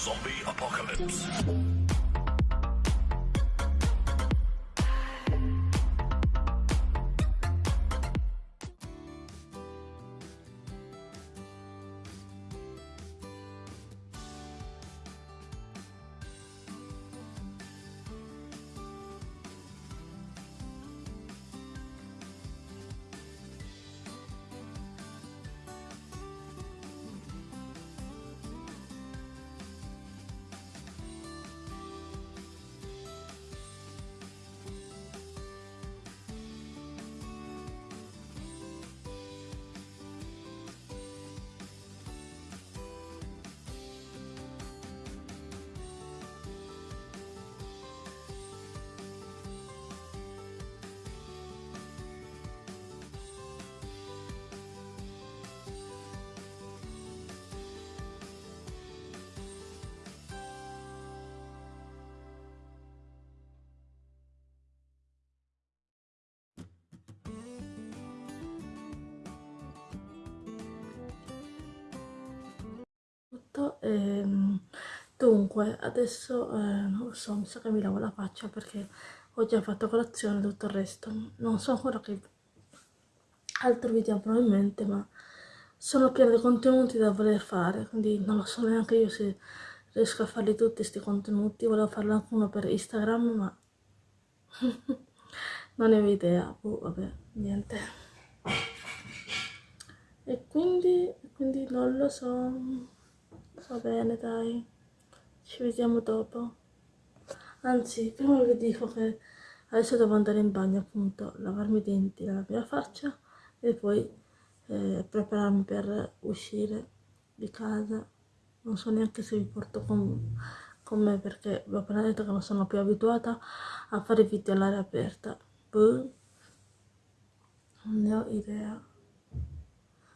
Zombie apocalypse. Tutto ehm, dunque adesso eh, non lo so mi sa che mi lavo la faccia perché ho già fatto colazione e tutto il resto. Non so ancora che altro video probabilmente ma sono piena di contenuti da voler fare quindi non lo so neanche io se riesco a farli tutti questi contenuti. Volevo farlo anche uno per Instagram ma non ne ho idea. Oh, vabbè niente. E quindi, quindi non lo so Va bene, dai. Ci vediamo dopo. Anzi, prima vi dico che adesso devo andare in bagno, appunto, lavarmi i denti, lavarmi la faccia e poi eh, prepararmi per uscire di casa. Non so neanche se vi porto con, con me perché vi ho appena detto che non sono più abituata a fare video all'aria aperta. Boh. Non ne ho idea.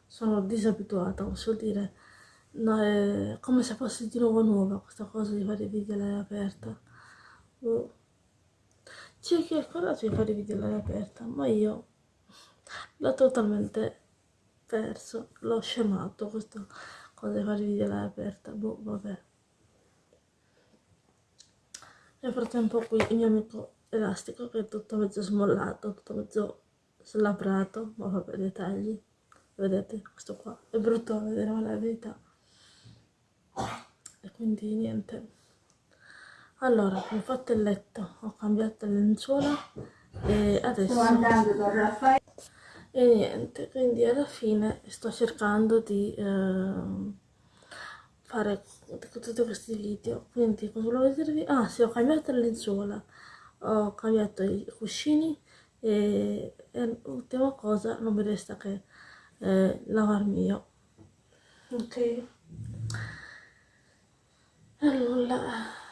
Sono disabituata, posso dire No, è come se fosse di nuovo nuova questa cosa di fare video all'aria aperta. Oh. C'è chi ha il coraggio di fare video all'aria aperta, ma io l'ho totalmente perso, l'ho scemato questa cosa di fare video all'aria aperta. Boh, vabbè. Nel frattempo qui il mio amico elastico che è tutto mezzo smollato, tutto mezzo slabrato, ma vabbè, dettagli. Vedete, questo qua è brutto da vedere, ma la verità e quindi niente. Allora ho fatto il letto ho cambiato le lenzuola e adesso e niente quindi alla fine sto cercando di eh, fare tutti questi video. Quindi cosa volevo dirvi? Ah sì ho cambiato le lenzuola. Ho cambiato i cuscini e, e l'ultima cosa non mi resta che eh, lavarmi io. Ok nulla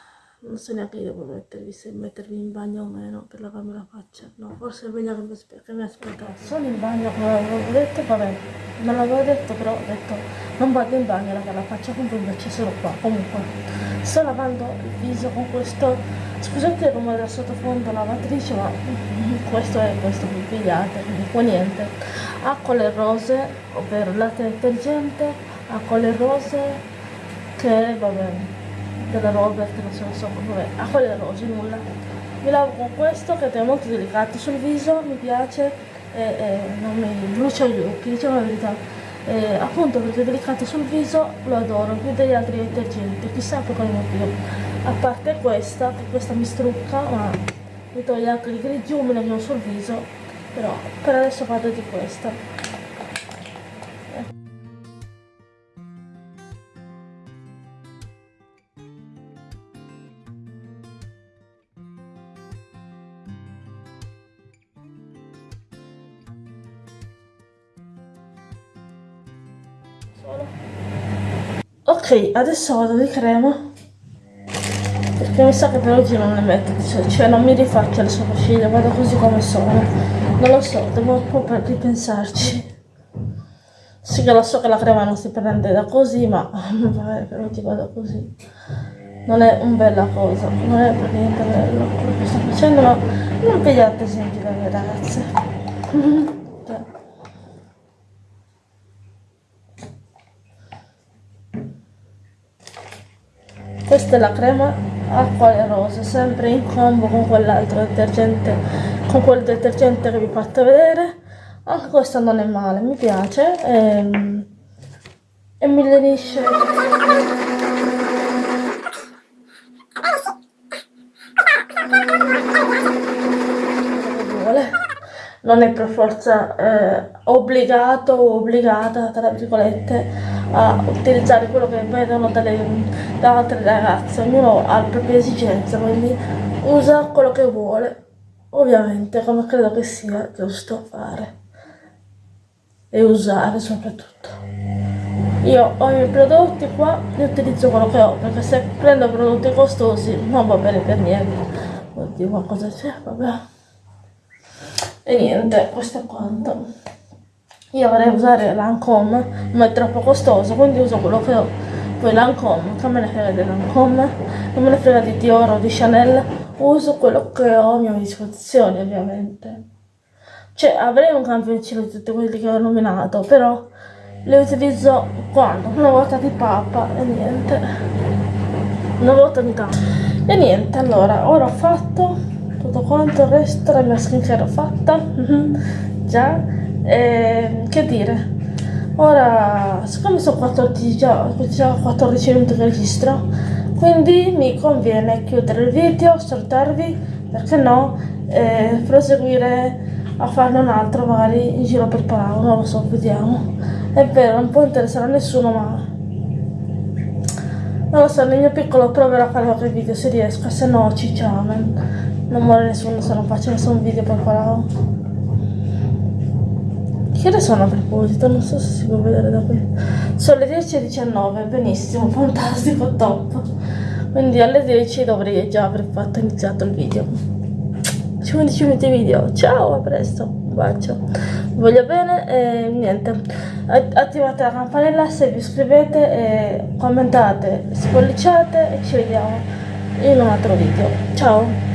non so neanche io devo mettervi se mettervi in bagno o meno per lavarmi la faccia. No forse è meglio che mi, che mi aspettassi sono in bagno come avevo detto vabbè non l'avevo detto però ho detto non vado in bagno raga la faccia con invece sono qua comunque. Sto lavando il viso con questo scusate rumore del sottofondo lavatrice ma questo è questo vi pigliate quindi qua niente. Acqua le rose ovvero latte detergente acqua le rose che va bene della Robert, non so, non so, vabbè, a quelle rose, nulla. Mi lavo con questo che è molto delicato sul viso, mi piace e, e non mi brucia gli occhi, diciamo la verità. E, appunto perché è delicato sul viso lo adoro più degli altri detergenti, chissà per quale motivo. A parte questa, che questa mi strucca, ma mi toglie anche i grigiumi che ho sul viso, però per adesso vado di questa. Ok adesso vado di crema. Perché mi sa che per oggi non le metto cioè, non mi rifaccio le sopracciglia vado così come sono. Non lo so devo un po' ripensarci. Sì che lo so che la crema non si prende da così ma vabbè per oggi vado così. Non è un bella cosa non è per niente bello quello che sto facendo ma non pigliate esempio dalle ragazze questa è la crema acqua e rosa sempre in combo con quell'altro detergente con quel detergente che vi ho fatto vedere. Anche questa non è male mi piace e, ehm, e mi lenisce non è per forza eh, obbligato o obbligata, tra virgolette, a utilizzare quello che vedono dalle, da altre ragazze, ognuno ha le proprie esigenze, quindi usa quello che vuole, ovviamente, come credo che sia giusto fare e usare soprattutto. Io ho i miei prodotti qua e utilizzo quello che ho, perché se prendo prodotti costosi non va bene per niente. Oddio, ma cosa c'è? Vabbè. E niente, questo è quanto. Io vorrei usare Lancome, ma è troppo costoso, quindi uso quello che ho. Poi Lancome, che me ne frega di Lancome, non me ne frega di Dior o di Chanel, uso quello che ho a mia disposizione ovviamente. Cioè avrei un campioncino di tutti quelli che ho nominato, però le utilizzo quando? Una volta di papa e niente. Una volta di tanto. E niente, allora, ora ho fatto tutto quanto il resto la mia skincare fatta. Già. E, che dire. Ora siccome sono 14 già, già 14 minuti che registro quindi mi conviene chiudere il video salutarvi perché no e proseguire a farne un altro magari in giro per Palau non lo so vediamo. È vero non può interessare a nessuno ma non lo so nel mio piccolo proverò a fare qualche video se riesco se no cicciamen non muore nessuno se non faccio nessun video Palau. Che ore sono a proposito? Non so se si può vedere da qui. Sono le 10.19, benissimo, fantastico, top. Quindi alle 10 dovrei già aver fatto iniziato il video. 15 minuti video. Ciao, a presto. Un bacio. Vi voglio bene e niente. Attivate la campanella se vi iscrivete e commentate, spolliciate e ci vediamo in un altro video. Ciao.